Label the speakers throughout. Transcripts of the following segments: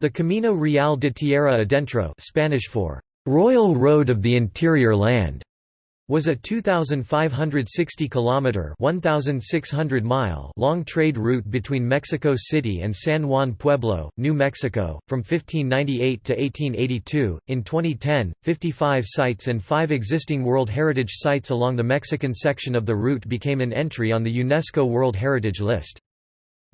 Speaker 1: The Camino Real de Tierra Adentro Spanish for Royal Road of the Interior Land was a 2560 kilometer 1600 mile long trade route between Mexico City and San Juan Pueblo, New Mexico from 1598 to 1882. In 2010, 55 sites and 5 existing World Heritage sites along the Mexican section of the route became an entry on the UNESCO World Heritage List.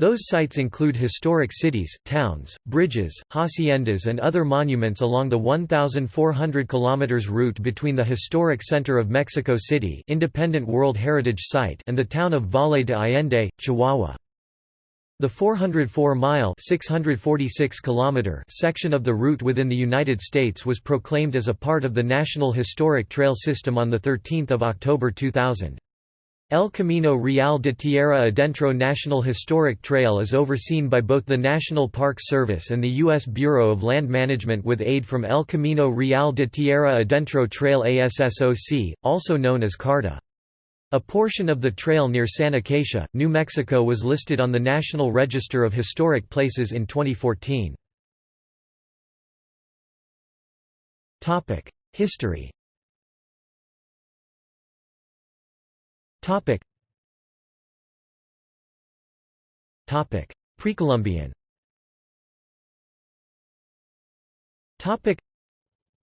Speaker 1: Those sites include historic cities, towns, bridges, haciendas and other monuments along the 1,400 km route between the historic center of Mexico City Independent World Heritage Site and the town of Valle de Allende, Chihuahua. The 404-mile section of the route within the United States was proclaimed as a part of the National Historic Trail System on 13 October 2000. El Camino Real de Tierra Adentro National Historic Trail is overseen by both the National Park Service and the U.S. Bureau of Land Management with aid from El Camino Real de Tierra Adentro Trail ASSOC, also known as CARTA. A portion of the trail near San Acacia, New Mexico was listed on the National Register of Historic Places in 2014. History Topic. Topic. Precolumbian. Topic.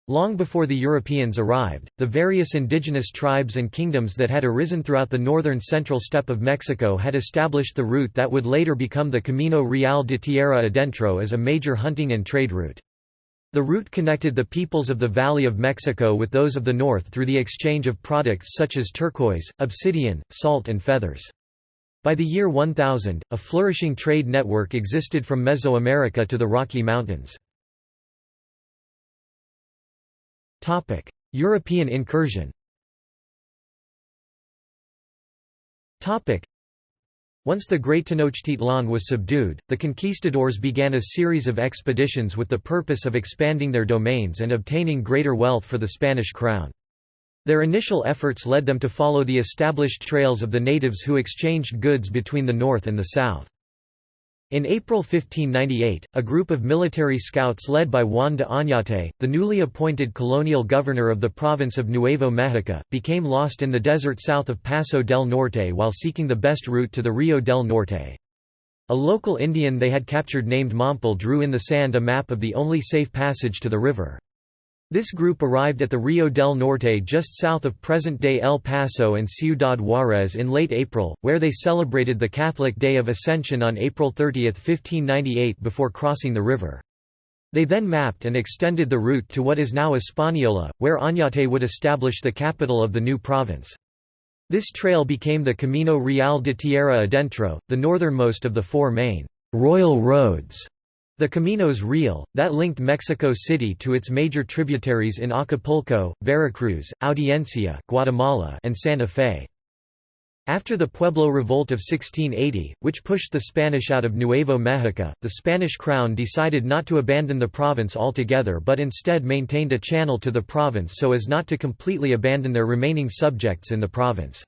Speaker 1: Long before the Europeans arrived, the various indigenous tribes and kingdoms that had arisen throughout the northern central steppe of Mexico had established the route that would later become the Camino Real de Tierra Adentro as a major hunting and trade route. The route connected the peoples of the Valley of Mexico with those of the north through the exchange of products such as turquoise, obsidian, salt and feathers. By the year 1000, a flourishing trade network existed from Mesoamerica to the Rocky Mountains. European incursion once the Great Tenochtitlan was subdued, the conquistadors began a series of expeditions with the purpose of expanding their domains and obtaining greater wealth for the Spanish crown. Their initial efforts led them to follow the established trails of the natives who exchanged goods between the north and the south. In April 1598, a group of military scouts led by Juan de Oñate, the newly appointed colonial governor of the province of Nuevo México, became lost in the desert south of Paso del Norte while seeking the best route to the Rio del Norte. A local Indian they had captured named Mompel drew in the sand a map of the only safe passage to the river. This group arrived at the Rio del Norte just south of present-day El Paso and Ciudad Juárez in late April, where they celebrated the Catholic Day of Ascension on April 30, 1598 before crossing the river. They then mapped and extended the route to what is now Española, where Oñate would establish the capital of the new province. This trail became the Camino Real de Tierra Adentro, the northernmost of the four main «royal roads» The Caminos Real, that linked Mexico City to its major tributaries in Acapulco, Veracruz, Audiencia Guatemala, and Santa Fe. After the Pueblo Revolt of 1680, which pushed the Spanish out of Nuevo México, the Spanish crown decided not to abandon the province altogether but instead maintained a channel to the province so as not to completely abandon their remaining subjects in the province.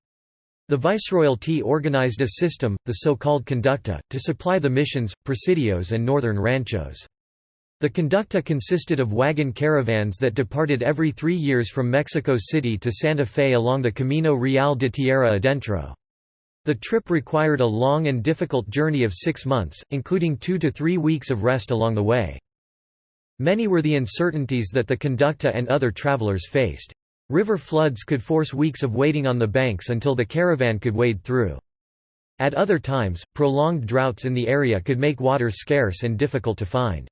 Speaker 1: The Viceroyalty organized a system, the so-called conducta, to supply the missions, presidios and northern ranchos. The conducta consisted of wagon caravans that departed every three years from Mexico City to Santa Fe along the Camino Real de Tierra Adentro. The trip required a long and difficult journey of six months, including two to three weeks of rest along the way. Many were the uncertainties that the conducta and other travelers faced. River floods could force weeks of waiting on the banks until the caravan could wade through. At other times, prolonged droughts in the area could make water scarce and difficult to find.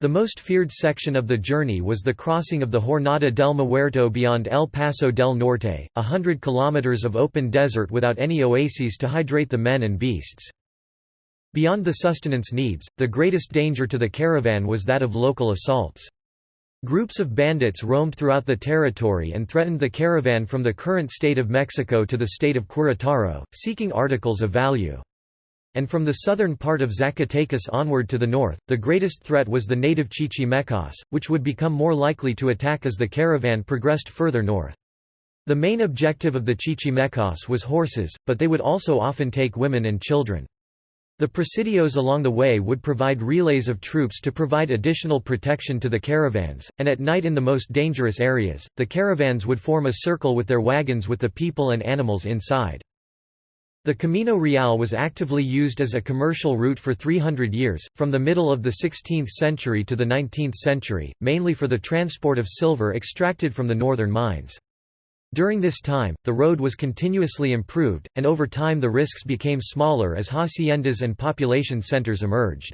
Speaker 1: The most feared section of the journey was the crossing of the Jornada del Muerto beyond El Paso del Norte, a hundred kilometers of open desert without any oases to hydrate the men and beasts. Beyond the sustenance needs, the greatest danger to the caravan was that of local assaults. Groups of bandits roamed throughout the territory and threatened the caravan from the current state of Mexico to the state of Querétaro, seeking articles of value. And from the southern part of Zacatecas onward to the north, the greatest threat was the native Chichimecas, which would become more likely to attack as the caravan progressed further north. The main objective of the Chichimecas was horses, but they would also often take women and children. The presidios along the way would provide relays of troops to provide additional protection to the caravans, and at night in the most dangerous areas, the caravans would form a circle with their wagons with the people and animals inside. The Camino Real was actively used as a commercial route for 300 years, from the middle of the 16th century to the 19th century, mainly for the transport of silver extracted from the northern mines. During this time, the road was continuously improved, and over time the risks became smaller as haciendas and population centers emerged.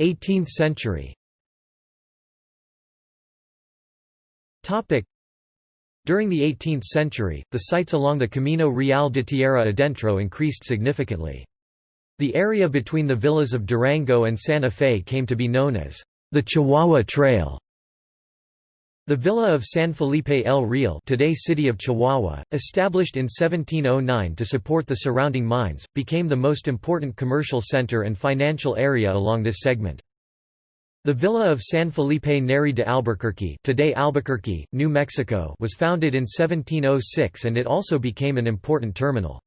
Speaker 1: 18th century During the 18th century, the sites along the Camino Real de Tierra Adentro increased significantly. The area between the villas of Durango and Santa Fe came to be known as the Chihuahua Trail. The villa of San Felipe el Real today city of Chihuahua, established in 1709 to support the surrounding mines, became the most important commercial center and financial area along this segment. The villa of San Felipe Neri de Albuquerque today Albuquerque, New Mexico was founded in 1706 and it also became an important terminal.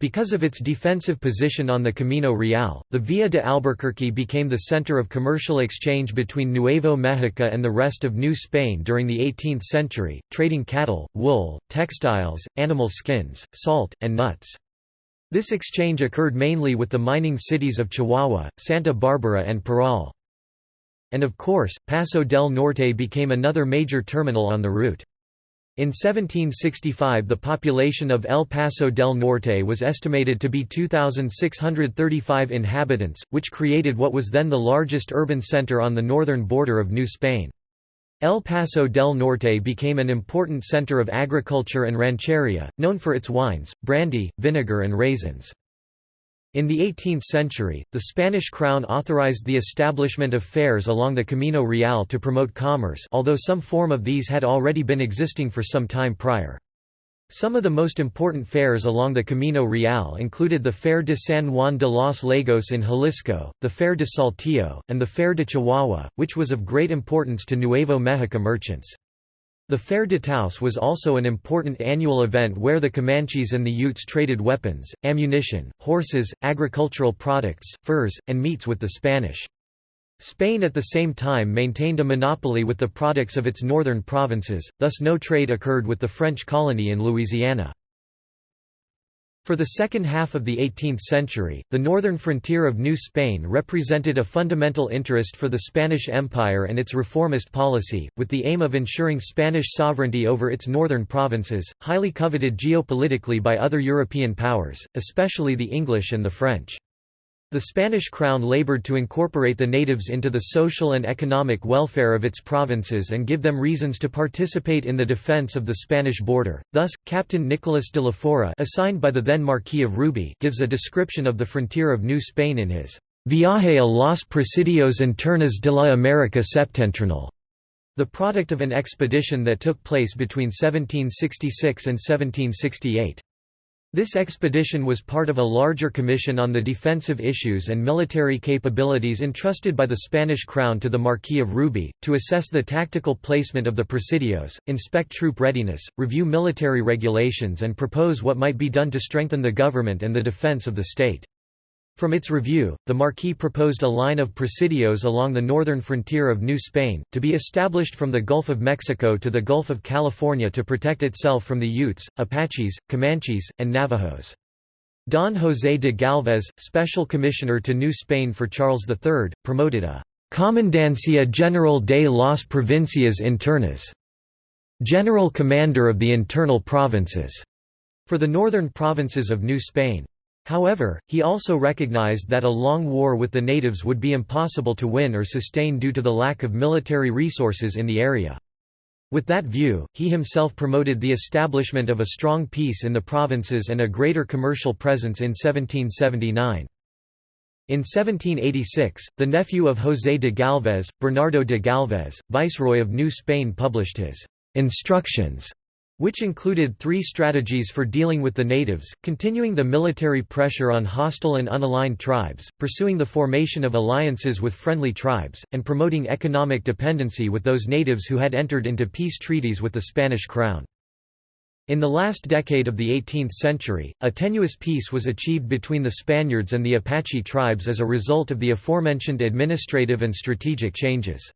Speaker 1: Because of its defensive position on the Camino Real, the Villa de Albuquerque became the center of commercial exchange between Nuevo Mexico and the rest of New Spain during the 18th century, trading cattle, wool, textiles, animal skins, salt, and nuts. This exchange occurred mainly with the mining cities of Chihuahua, Santa Barbara and Parral. And of course, Paso del Norte became another major terminal on the route. In 1765 the population of El Paso del Norte was estimated to be 2,635 inhabitants, which created what was then the largest urban center on the northern border of New Spain. El Paso del Norte became an important center of agriculture and rancheria, known for its wines, brandy, vinegar and raisins. In the 18th century, the Spanish crown authorized the establishment of fairs along the Camino Real to promote commerce although some form of these had already been existing for some time prior. Some of the most important fairs along the Camino Real included the Fair de San Juan de los Lagos in Jalisco, the Fair de Saltillo, and the Fair de Chihuahua, which was of great importance to Nuevo Mexico merchants. The Fair de Taos was also an important annual event where the Comanches and the Utes traded weapons, ammunition, horses, agricultural products, furs, and meats with the Spanish. Spain at the same time maintained a monopoly with the products of its northern provinces, thus no trade occurred with the French colony in Louisiana. For the second half of the 18th century, the northern frontier of New Spain represented a fundamental interest for the Spanish Empire and its reformist policy, with the aim of ensuring Spanish sovereignty over its northern provinces, highly coveted geopolitically by other European powers, especially the English and the French. The Spanish crown labored to incorporate the natives into the social and economic welfare of its provinces and give them reasons to participate in the defense of the Spanish border. Thus, Captain Nicolas de la Fora assigned by the then Marquis of Ruby gives a description of the frontier of New Spain in his Viaje a los Presidios Internos de la América Septentrional, the product of an expedition that took place between 1766 and 1768. This expedition was part of a larger commission on the defensive issues and military capabilities entrusted by the Spanish crown to the Marquis of Ruby, to assess the tactical placement of the presidios, inspect troop readiness, review military regulations and propose what might be done to strengthen the government and the defense of the state. From its review, the Marquis proposed a line of presidios along the northern frontier of New Spain, to be established from the Gulf of Mexico to the Gulf of California to protect itself from the Utes, Apaches, Comanches, and Navajos. Don José de Galvez, special commissioner to New Spain for Charles III, promoted a «Comandancia General de las Provincias Internas» general commander of the internal provinces, for the northern provinces of New Spain. However, he also recognized that a long war with the natives would be impossible to win or sustain due to the lack of military resources in the area. With that view, he himself promoted the establishment of a strong peace in the provinces and a greater commercial presence in 1779. In 1786, the nephew of José de Galvez, Bernardo de Galvez, viceroy of New Spain published his «Instructions» which included three strategies for dealing with the natives, continuing the military pressure on hostile and unaligned tribes, pursuing the formation of alliances with friendly tribes, and promoting economic dependency with those natives who had entered into peace treaties with the Spanish crown. In the last decade of the 18th century, a tenuous peace was achieved between the Spaniards and the Apache tribes as a result of the aforementioned administrative and strategic changes.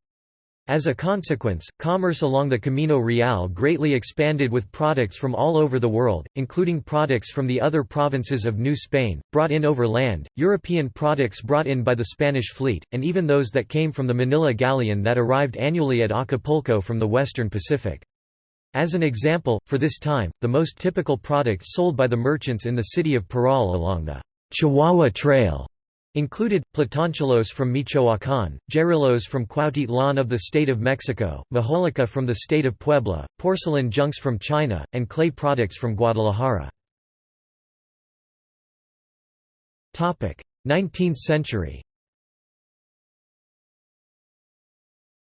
Speaker 1: As a consequence, commerce along the Camino Real greatly expanded with products from all over the world, including products from the other provinces of New Spain, brought in over land, European products brought in by the Spanish fleet, and even those that came from the Manila galleon that arrived annually at Acapulco from the western Pacific. As an example, for this time, the most typical products sold by the merchants in the city of Parral along the Chihuahua Trail Included, platanchelos from Michoacán, guerrillos from Cuautitlán of the state of Mexico, majolica from the state of Puebla, porcelain junks from China, and clay products from Guadalajara. 19th century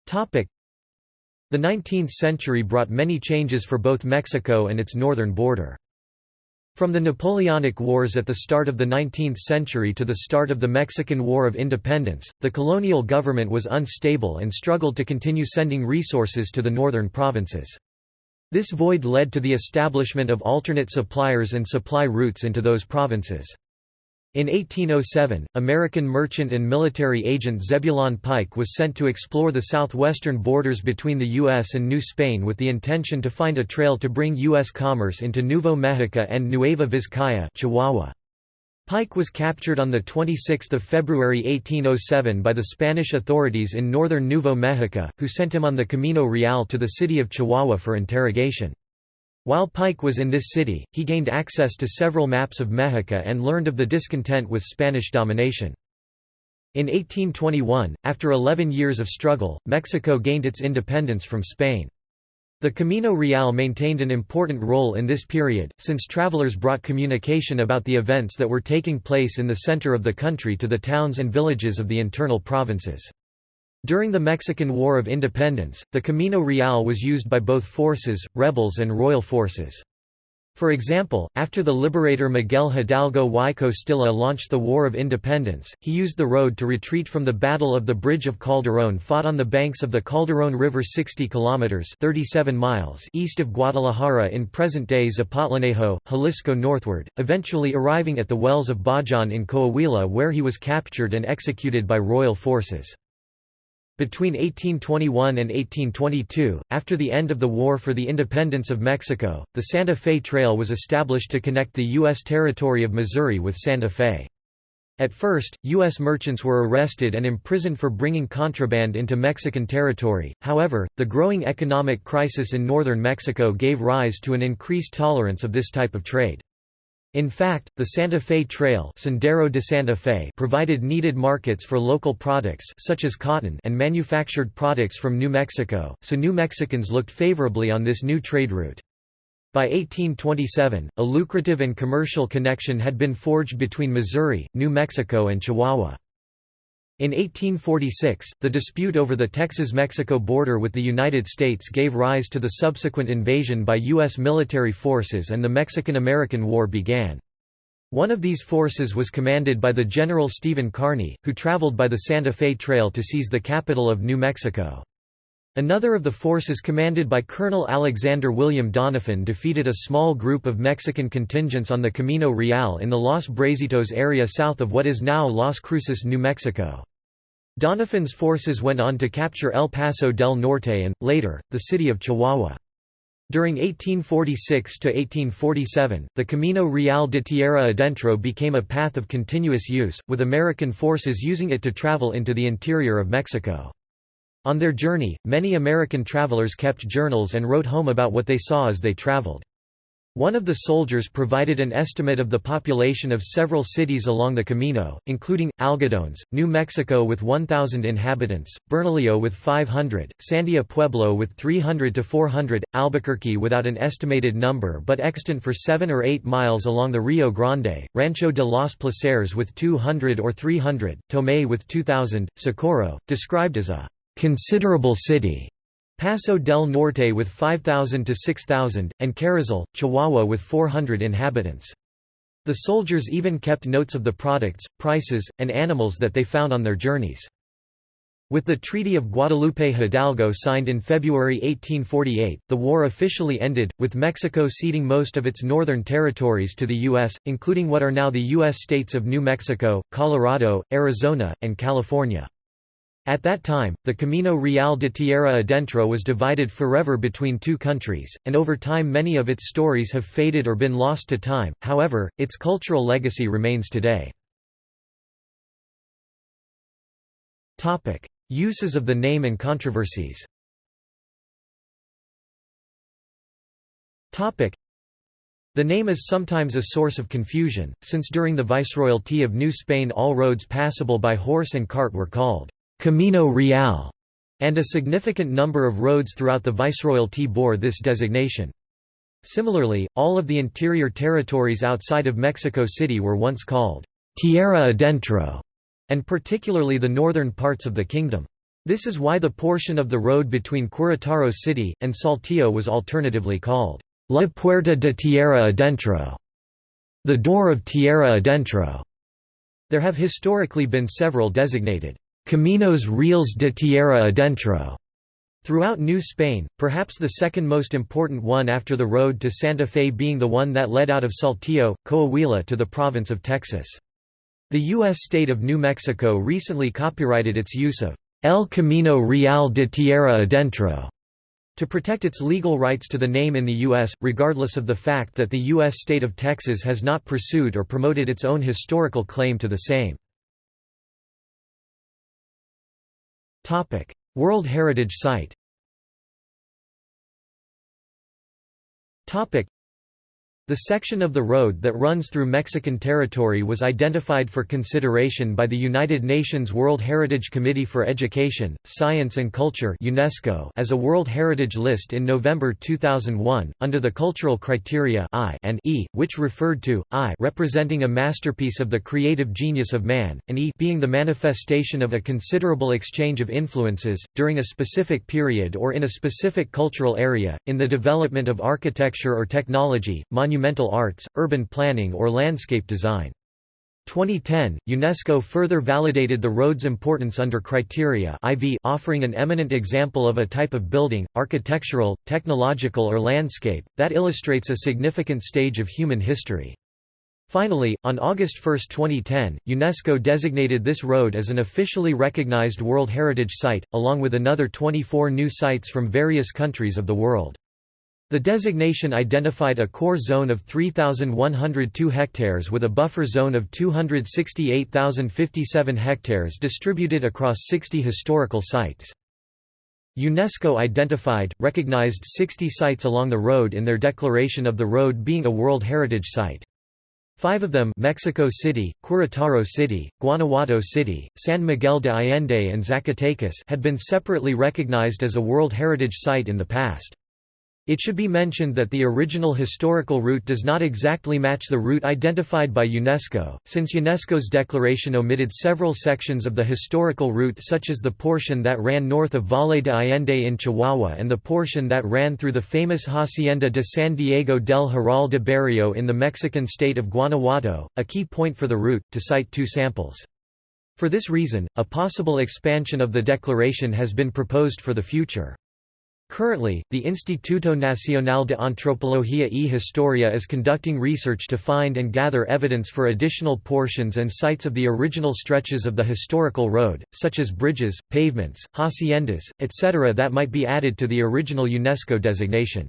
Speaker 1: The 19th century brought many changes for both Mexico and its northern border. From the Napoleonic Wars at the start of the 19th century to the start of the Mexican War of Independence, the colonial government was unstable and struggled to continue sending resources to the northern provinces. This void led to the establishment of alternate suppliers and supply routes into those provinces. In 1807, American merchant and military agent Zebulon Pike was sent to explore the southwestern borders between the U.S. and New Spain with the intention to find a trail to bring U.S. commerce into Nuevo Mexico and Nueva Vizcaya Chihuahua. Pike was captured on 26 February 1807 by the Spanish authorities in northern Nuevo Mexico, who sent him on the Camino Real to the city of Chihuahua for interrogation. While Pike was in this city, he gained access to several maps of Mexico and learned of the discontent with Spanish domination. In 1821, after 11 years of struggle, Mexico gained its independence from Spain. The Camino Real maintained an important role in this period, since travelers brought communication about the events that were taking place in the center of the country to the towns and villages of the internal provinces. During the Mexican War of Independence, the Camino Real was used by both forces, rebels and royal forces. For example, after the liberator Miguel Hidalgo y Costilla launched the War of Independence, he used the road to retreat from the Battle of the Bridge of Calderón fought on the banks of the Calderón River 60 kilometers 37 miles east of Guadalajara in present-day Zapotlanejo, Jalisco northward, eventually arriving at the wells of Bajan in Coahuila where he was captured and executed by royal forces. Between 1821 and 1822, after the end of the War for the Independence of Mexico, the Santa Fe Trail was established to connect the U.S. territory of Missouri with Santa Fe. At first, U.S. merchants were arrested and imprisoned for bringing contraband into Mexican territory, however, the growing economic crisis in northern Mexico gave rise to an increased tolerance of this type of trade. In fact, the Santa Fe Trail Sendero de Santa Fe provided needed markets for local products such as cotton and manufactured products from New Mexico, so New Mexicans looked favorably on this new trade route. By 1827, a lucrative and commercial connection had been forged between Missouri, New Mexico and Chihuahua. In 1846, the dispute over the Texas-Mexico border with the United States gave rise to the subsequent invasion by U.S. military forces and the Mexican–American War began. One of these forces was commanded by the General Stephen Kearny, who traveled by the Santa Fe Trail to seize the capital of New Mexico. Another of the forces commanded by Colonel Alexander William Doniphan defeated a small group of Mexican contingents on the Camino Real in the Los Brazitos area south of what is now Las Cruces, New Mexico. Doniphan's forces went on to capture El Paso del Norte and, later, the city of Chihuahua. During 1846–1847, the Camino Real de Tierra Adentro became a path of continuous use, with American forces using it to travel into the interior of Mexico. On their journey, many American travelers kept journals and wrote home about what they saw as they traveled. One of the soldiers provided an estimate of the population of several cities along the Camino, including, Algodones, New Mexico with 1,000 inhabitants, Bernalillo with 500, Sandia Pueblo with 300 to 400, Albuquerque without an estimated number but extant for 7 or 8 miles along the Rio Grande, Rancho de los Placeres with 200 or 300, Tomé with 2,000, Socorro, described as a considerable city Paso del Norte with 5,000 to 6,000, and Carrizal, Chihuahua with 400 inhabitants. The soldiers even kept notes of the products, prices, and animals that they found on their journeys. With the Treaty of Guadalupe Hidalgo signed in February 1848, the war officially ended, with Mexico ceding most of its northern territories to the U.S., including what are now the U.S. states of New Mexico, Colorado, Arizona, and California. At that time, the Camino Real de Tierra Adentro was divided forever between two countries, and over time many of its stories have faded or been lost to time, however, its cultural legacy remains today. Uses of the name and controversies the name is sometimes a source of confusion, since during the Viceroyalty of New Spain all roads passable by horse and cart were called Camino Real, and a significant number of roads throughout the Viceroyalty bore this designation. Similarly, all of the interior territories outside of Mexico City were once called Tierra Adentro, and particularly the northern parts of the kingdom. This is why the portion of the road between Querétaro City, and Saltillo was alternatively called La Puerta de Tierra Adentro, the Door of Tierra Adentro. There have historically been several designated Caminos Reales de Tierra Adentro throughout New Spain, perhaps the second most important one after the road to Santa Fe being the one that led out of Saltillo, Coahuila to the province of Texas. The U.S. state of New Mexico recently copyrighted its use of El Camino Real de Tierra Adentro to protect its legal rights to the name in the U.S., regardless of the fact that the U.S. state of Texas has not pursued or promoted its own historical claim to the same. World Heritage Site the section of the road that runs through Mexican territory was identified for consideration by the United Nations World Heritage Committee for Education, Science and Culture UNESCO as a World Heritage List in November 2001, under the cultural criteria I and E, which referred to, I representing a masterpiece of the creative genius of man, and E being the manifestation of a considerable exchange of influences, during a specific period or in a specific cultural area, in the development of architecture or technology, monumental arts, urban planning or landscape design. 2010, UNESCO further validated the road's importance under criteria IV offering an eminent example of a type of building, architectural, technological or landscape, that illustrates a significant stage of human history. Finally, on August 1, 2010, UNESCO designated this road as an officially recognized World Heritage Site, along with another 24 new sites from various countries of the world. The designation identified a core zone of 3,102 hectares with a buffer zone of 268,057 hectares distributed across 60 historical sites. UNESCO identified, recognized 60 sites along the road in their declaration of the road being a World Heritage Site. Five of them Mexico City, Querétaro City, Guanajuato City, San Miguel de Allende and Zacatecas had been separately recognized as a World Heritage Site in the past. It should be mentioned that the original historical route does not exactly match the route identified by UNESCO, since UNESCO's declaration omitted several sections of the historical route such as the portion that ran north of Valle de Allende in Chihuahua and the portion that ran through the famous Hacienda de San Diego del Jaral de Barrio in the Mexican state of Guanajuato, a key point for the route, to cite two samples. For this reason, a possible expansion of the declaration has been proposed for the future. Currently, the Instituto Nacional de Antropología y Historia is conducting research to find and gather evidence for additional portions and sites of the original stretches of the historical road, such as bridges, pavements, haciendas, etc. that might be added to the original UNESCO designation.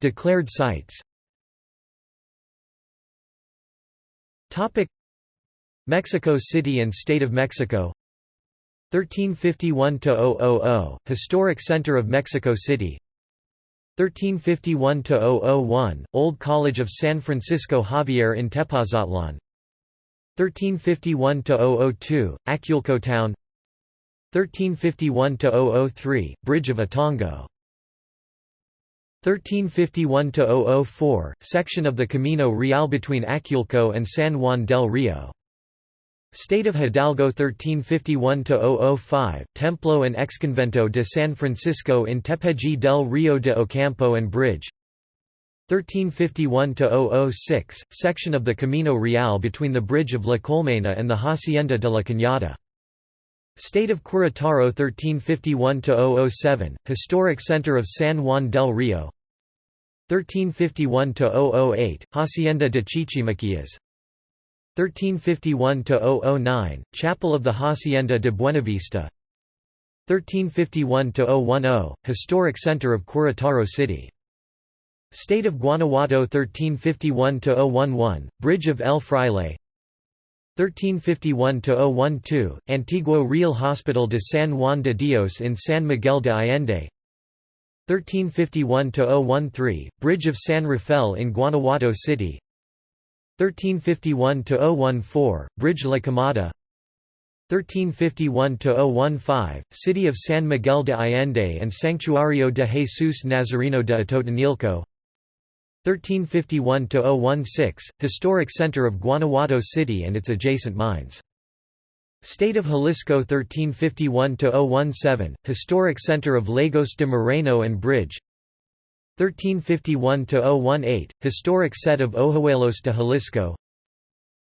Speaker 1: Declared sites Mexico City and State of Mexico 1351–000, Historic Center of Mexico City. 1351–001, Old College of San Francisco Javier in Tepotzotlan 1351–002, Aculco Town. 1351–003, Bridge of Atongo. 1351–004, section of the Camino Real between Aculco and San Juan del Rio State of Hidalgo 1351–005, Templo and Exconvento de San Francisco in Tepeji del Rio de Ocampo and Bridge. 1351–006, section of the Camino Real between the bridge of La Colmena and the Hacienda de la Cañada. State of Querétaro 1351–007, historic center of San Juan del Rio. 1351–008, Hacienda de Chichimequillas 1351–009, Chapel of the Hacienda de Buenavista. 1351–010, historic center of Querétaro City. State of Guanajuato 1351–011, Bridge of El Fraile. 1351–012, Antiguo Real Hospital de San Juan de Dios in San Miguel de Allende. 1351–013, Bridge of San Rafael in Guanajuato City 1351–014, Bridge La Quemada 1351–015, City of San Miguel de Allende and Santuario de Jesus Nazareno de Atotonilco 1351–016, historic center of Guanajuato City and its adjacent mines. State of Jalisco 1351–017, historic center of Lagos de Moreno and Bridge 1351–018, historic set of Ojuelos de Jalisco.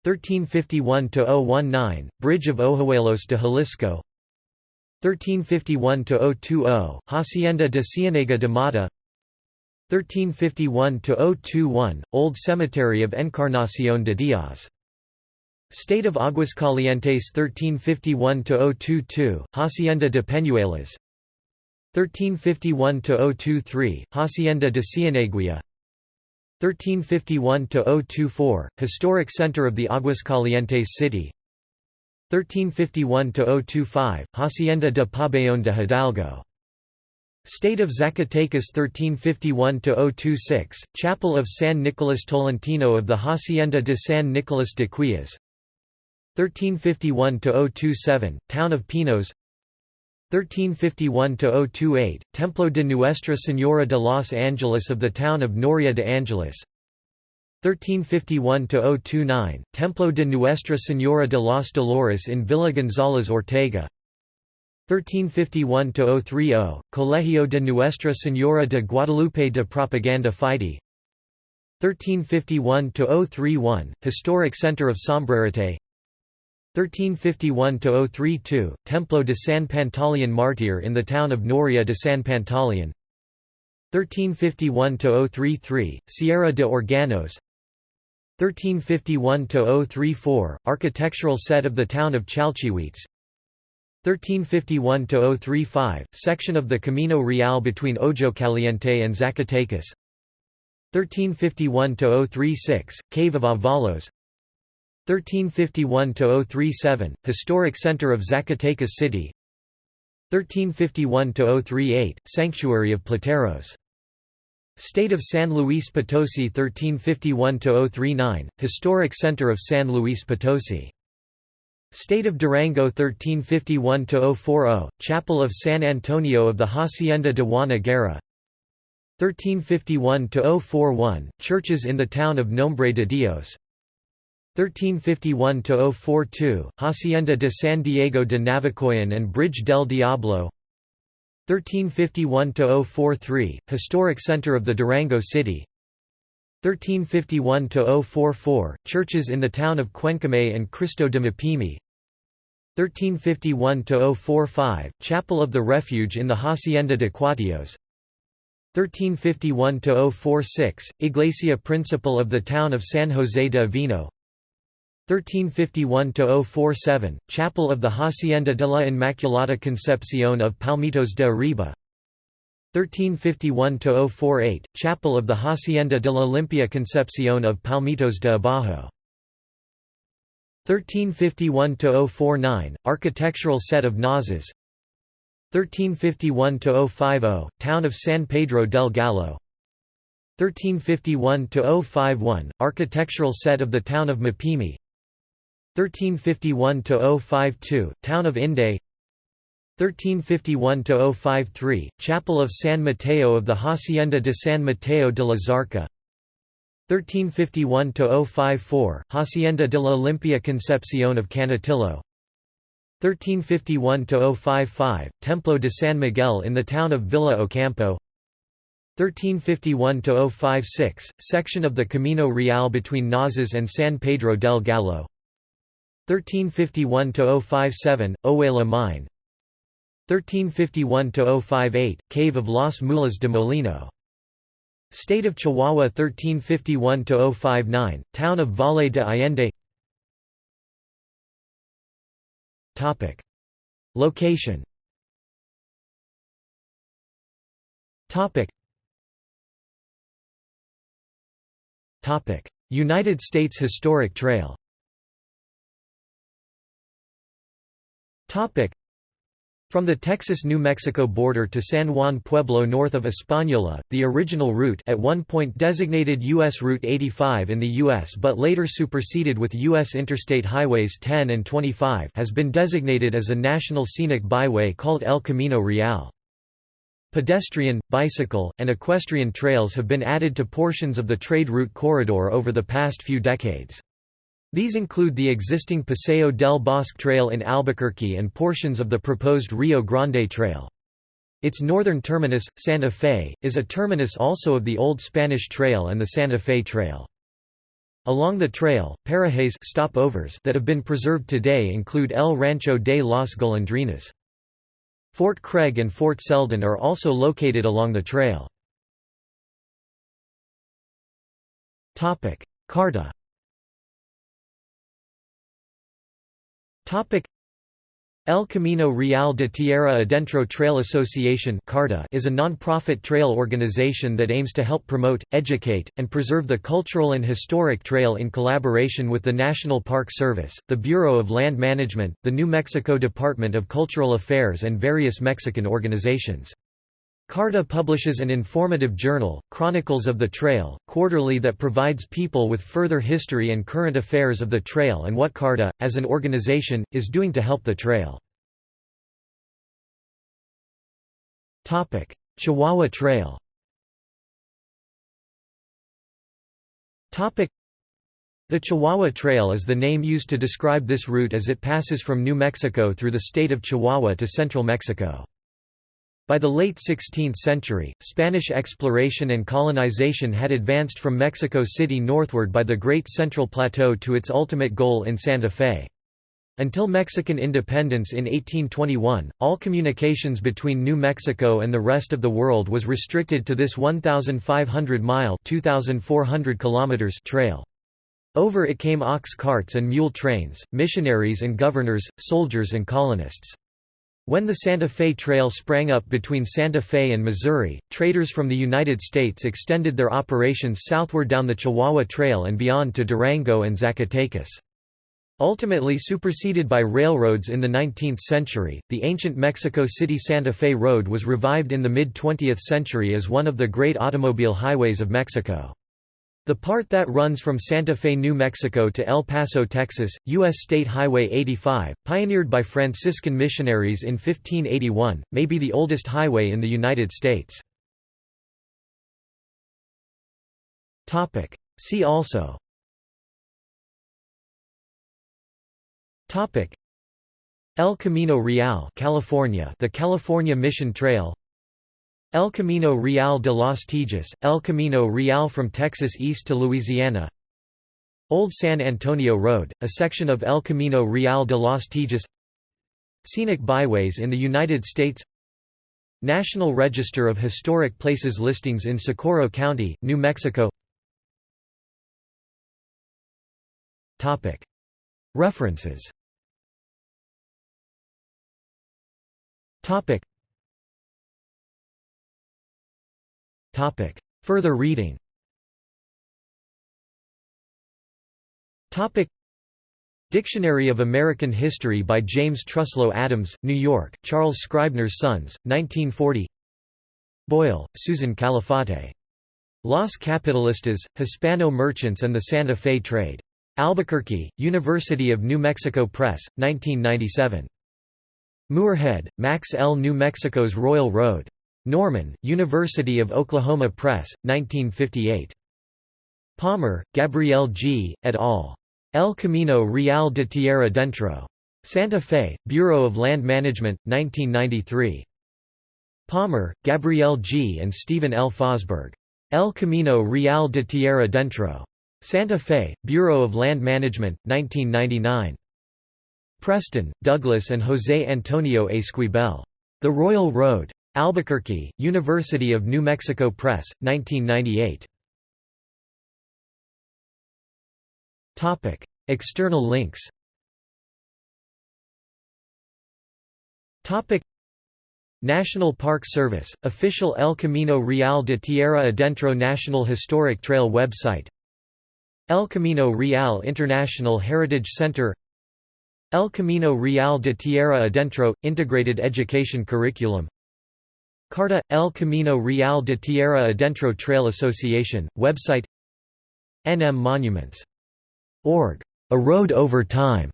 Speaker 1: 1351–019, Bridge of Ojuelos de Jalisco. 1351–020, Hacienda de Cienega de Mata. 1351–021, Old Cemetery of Encarnación de Díaz State of Aguascalientes 1351–022, Hacienda de Peñuelas 1351–023, Hacienda de Cieneguilla. 1351–024, Historic Center of the Aguascalientes City. 1351–025, Hacienda de Pabellón de Hidalgo. State of Zacatecas 1351–026, Chapel of San Nicolas Tolentino of the Hacienda de San Nicolas de Quillas 1351–027, Town of Pinos 1351–028, Templo de Nuestra Señora de los Angeles of the town of Noria de Angeles. 1351–029, Templo de Nuestra Señora de los Dolores in Villa González Ortega. 1351–030, Colegio de Nuestra Señora de Guadalupe de Propaganda Fide. 1351–031, Historic Center of Sombrerete 1351–032, Templo de San Pantaleon Martir in the town of Noria de San Pantaleon. 1351–033, Sierra de Organos. 1351–034, Architectural set of the town of Chalchihuites 1351–035, section of the Camino Real between Ojo Caliente and Zacatecas. 1351–036, Cave of Avalos 1351–037, historic center of Zacatecas City. 1351–038, Sanctuary of Plateros. State of San Luis Potosi 1351–039, historic center of San Luis Potosi. State of Durango 1351–040, Chapel of San Antonio of the Hacienda de Juana Guerra. 1351–041, churches in the town of Nombre de Dios 1351–042, Hacienda de San Diego de Navacoyan and Bridge del Diablo. 1351–043, historic center of the Durango City. 1351–044, churches in the town of Cuencamé and Cristo de Mapimi. 1351–045, Chapel of the Refuge in the Hacienda de Cuatillos. 1351–046, Iglesia Principal of the town of San José de Avino 1351–047, Chapel of the Hacienda de la Inmaculada Concepción of Palmitos de Arriba. 1351–048, Chapel of the Hacienda de la Limpia Concepción of Palmitos de Abajo. 1351–049, architectural set of Nazas 1351–050, town of San Pedro del Gallo. 1351–051, architectural set of the town of Mapimi 1351–052, town of Inde. 1351–053, chapel of San Mateo of the Hacienda de San Mateo de la Zarca. 1351–054, Hacienda de la Limpia Concepción of Canutillo. 1351–055, Templo de San Miguel in the town of Villa Ocampo. 1351–056, section of the Camino Real between Nazas and San Pedro del Gallo 1351–057, Ojuela Mine. 1351–058, Cave of Las Mulas de Molino. State of Chihuahua 1351–059, Town of Valle de Allende. Location. Topic. Topic. United States Historic Trail from the Texas-New Mexico border to San Juan Pueblo north of Española, the original route at one point designated U.S. Route 85 in the U.S. but later superseded with U.S. Interstate Highways 10 and 25 has been designated as a national scenic byway called El Camino Real. Pedestrian, bicycle, and equestrian trails have been added to portions of the trade route corridor over the past few decades. These include the existing Paseo del Bosque Trail in Albuquerque and portions of the proposed Rio Grande Trail. Its northern terminus, Santa Fe, is a terminus also of the Old Spanish Trail and the Santa Fe Trail. Along the trail, parajes stopovers that have been preserved today include El Rancho de las Golondrinas. Fort Craig and Fort Selden are also located along the trail. Carta El Camino Real de Tierra Adentro Trail Association is a non-profit trail organization that aims to help promote, educate, and preserve the cultural and historic trail in collaboration with the National Park Service, the Bureau of Land Management, the New Mexico Department of Cultural Affairs and various Mexican organizations. CARTA publishes an informative journal, Chronicles of the Trail, quarterly that provides people with further history and current affairs of the trail and what CARTA, as an organization, is doing to help the trail. Chihuahua Trail the Chihuahua Trail is the name used to describe this route as it passes from New Mexico through the state of Chihuahua to central Mexico. By the late 16th century, Spanish exploration and colonization had advanced from Mexico City northward by the Great Central Plateau to its ultimate goal in Santa Fe. Until Mexican independence in 1821, all communications between New Mexico and the rest of the world was restricted to this 1,500-mile trail. Over it came ox carts and mule trains, missionaries and governors, soldiers and colonists. When the Santa Fe Trail sprang up between Santa Fe and Missouri, traders from the United States extended their operations southward down the Chihuahua Trail and beyond to Durango and Zacatecas. Ultimately superseded by railroads in the 19th century, the ancient Mexico City Santa Fe Road was revived in the mid-20th century as one of the great automobile highways of Mexico. The part that runs from Santa Fe, New Mexico to El Paso, Texas, U.S. State Highway 85, pioneered by Franciscan missionaries in 1581, may be the oldest highway in the United States. See also El Camino Real California The California Mission Trail El Camino Real de los Tejas, El Camino Real from Texas east to Louisiana. Old San Antonio Road, a section of El Camino Real de los Tejas Scenic byways in the United States. National Register of Historic Places listings in Socorro County, New Mexico. References Topic. Further reading Topic. Dictionary of American History by James Truslow Adams, New York, Charles Scribner's Sons, 1940 Boyle, Susan Calafate. Los Capitalistas, Hispano Merchants and the Santa Fe Trade. Albuquerque, University of New Mexico Press, 1997. Moorhead, Max L. New Mexico's Royal Road. Norman, University of Oklahoma Press, 1958. Palmer, Gabrielle G., et al. El Camino Real de Tierra Dentro. Santa Fe, Bureau of Land Management, 1993. Palmer, Gabrielle G. and Stephen L. Fosberg. El Camino Real de Tierra Dentro. Santa Fe, Bureau of Land Management, 1999. Preston, Douglas and José Antonio Esquivel. The Royal Road. Albuquerque, University of New Mexico Press, 1998. External links. National Park Service, official El Camino Real de Tierra Adentro National Historic Trail website. El Camino Real International Heritage Center. El Camino Real de Tierra Adentro – Integrated Education Curriculum Carta – El Camino Real de Tierra Adentro Trail Association, website NM Monuments. Org. A Road Over Time.